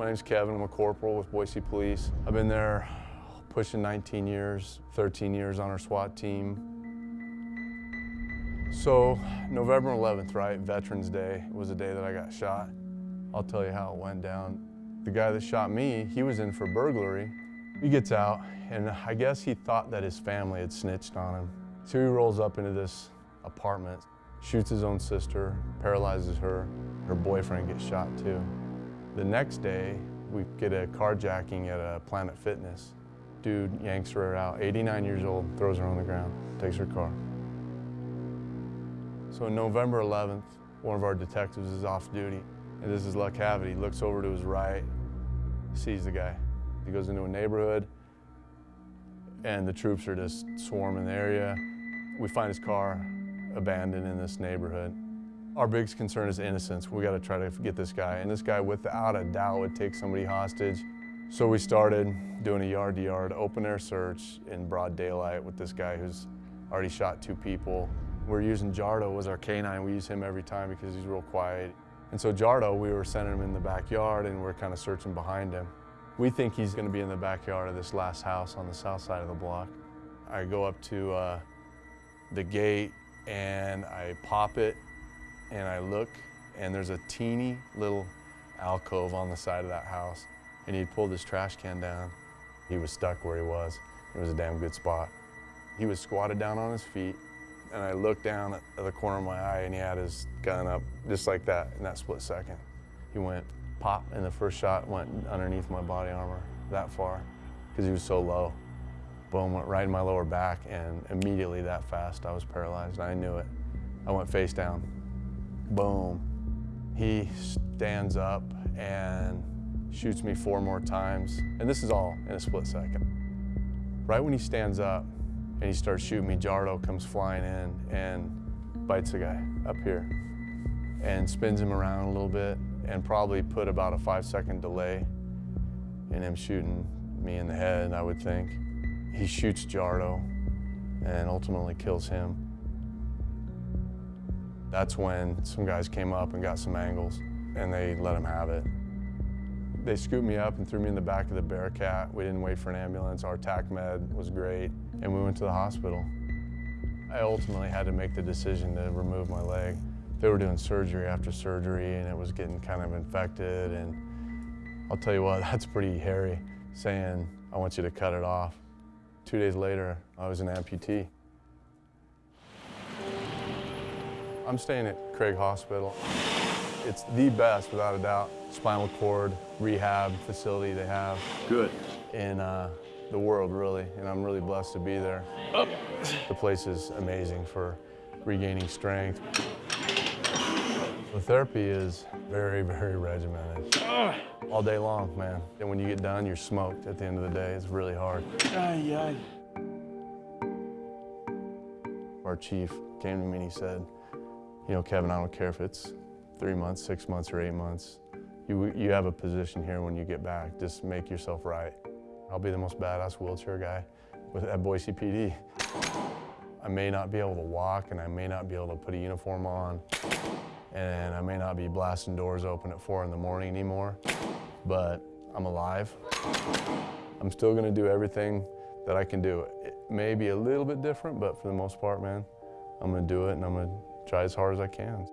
My name's Kevin. I'm a corporal with Boise Police. I've been there pushing 19 years, 13 years on our SWAT team. So November 11th, right, Veterans Day, was the day that I got shot. I'll tell you how it went down. The guy that shot me, he was in for burglary. He gets out, and I guess he thought that his family had snitched on him. So he rolls up into this apartment, shoots his own sister, paralyzes her. Her boyfriend gets shot too. The next day, we get a carjacking at a Planet Fitness. Dude yanks her out, 89 years old, throws her on the ground, takes her car. So on November 11th, one of our detectives is off duty, and this is Luck. He looks over to his right, sees the guy. He goes into a neighborhood, and the troops are just swarming the area. We find his car abandoned in this neighborhood. Our biggest concern is innocence. We got to try to get this guy. And this guy, without a doubt, would take somebody hostage. So we started doing a yard-to-yard open air search in broad daylight with this guy who's already shot two people. We're using Jardo as our canine. We use him every time because he's real quiet. And so Jardo, we were sending him in the backyard and we're kind of searching behind him. We think he's going to be in the backyard of this last house on the south side of the block. I go up to uh, the gate and I pop it and I look and there's a teeny little alcove on the side of that house and he'd pulled his trash can down. He was stuck where he was. It was a damn good spot. He was squatted down on his feet and I looked down at the corner of my eye and he had his gun up just like that in that split second. He went pop and the first shot went underneath my body armor that far because he was so low. Boom, went right in my lower back and immediately that fast I was paralyzed. I knew it. I went face down. Boom. He stands up and shoots me four more times. And this is all in a split second. Right when he stands up and he starts shooting me, Jardo comes flying in and bites the guy up here and spins him around a little bit and probably put about a five second delay in him shooting me in the head, I would think. He shoots Jardo and ultimately kills him. That's when some guys came up and got some angles and they let him have it. They scooped me up and threw me in the back of the Bearcat. We didn't wait for an ambulance. Our TAC med was great and we went to the hospital. I ultimately had to make the decision to remove my leg. They were doing surgery after surgery and it was getting kind of infected and I'll tell you what, that's pretty hairy saying, I want you to cut it off. Two days later, I was an amputee. I'm staying at Craig Hospital. It's the best, without a doubt, spinal cord rehab facility they have. Good. In uh, the world, really, and I'm really blessed to be there. Up. The place is amazing for regaining strength. The therapy is very, very regimented. All day long, man. And when you get done, you're smoked at the end of the day. It's really hard. Ay, ay. Our chief came to me and he said, you know, Kevin, I don't care if it's three months, six months, or eight months. You, you have a position here when you get back. Just make yourself right. I'll be the most badass wheelchair guy with, at Boise PD. I may not be able to walk and I may not be able to put a uniform on and I may not be blasting doors open at four in the morning anymore, but I'm alive. I'm still gonna do everything that I can do. It may be a little bit different, but for the most part, man, I'm gonna do it and I'm gonna try as hard as I can.